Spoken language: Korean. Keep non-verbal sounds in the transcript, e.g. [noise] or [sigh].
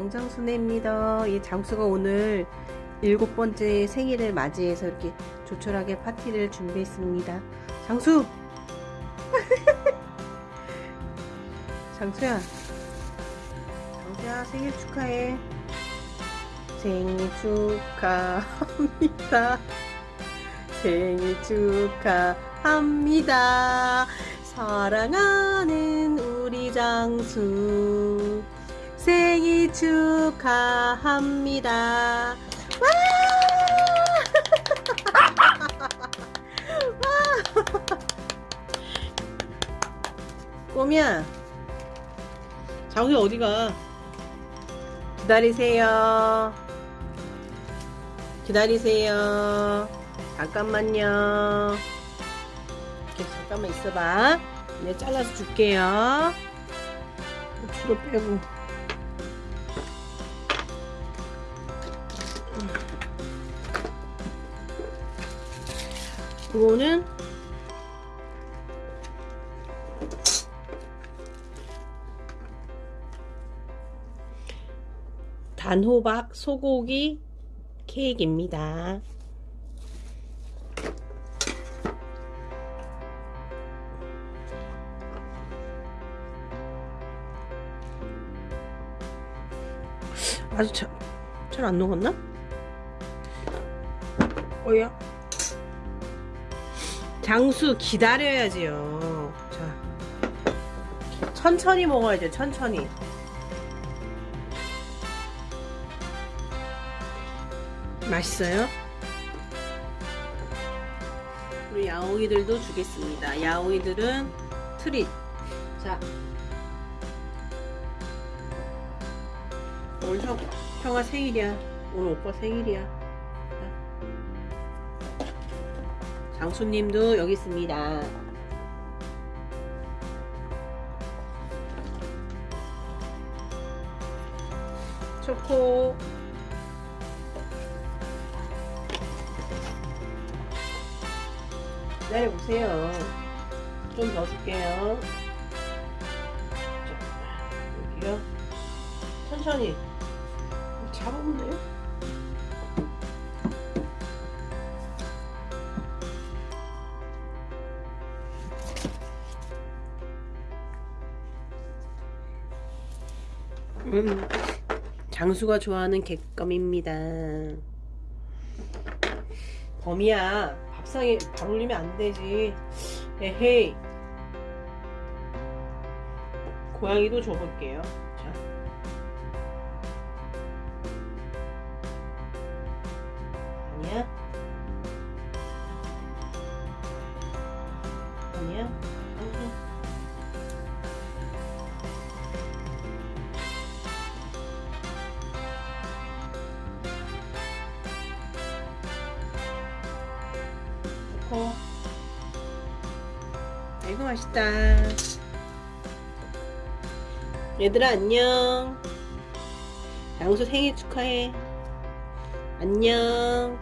정장순애입니다. 이 장수가 오늘 일곱 번째 생일을 맞이해서 이렇게 조촐하게 파티를 준비했습니다. 장수! [laughs] 장수야. 장수야 생일 축하해. 생일 축하합니다. 생일 축하합니다. 사랑하는 우리 장수. 생일 축하합니다. 와! [laughs] 꼬미야, 장수 어디가? 기다리세요. 기다리세요. 잠깐만요. 이렇게 잠깐만 있어봐. 네, 잘라서 줄게요. 고추를 빼고. 이거는 단호박 소고기 케이크입니다. 아주 잘안 녹았나? 어야 장수 기다려야지요. 자, 천천히 먹어야죠. 천천히. 맛있어요? 우리 야옹이들도 주겠습니다. 야옹이들은 트릿. 자, 오늘 형, 형아 생일이야. 오늘 오빠 생일이야. 장수님도 여기 있습니다. 초코 기다려보세요. 좀 더 줄게요. 자, 여기요. 천천히. 잡으면 돼요? 음, 장수가 좋아하는 객감입니다. 범이야, 밥상에 밥 올리면 안 되지. 에헤이. 고양이도 줘볼게요. 자. 아니야? 아니야? 좋고. 아이고 맛있다. 얘들아 안녕. 장수 생일 축하해. 안녕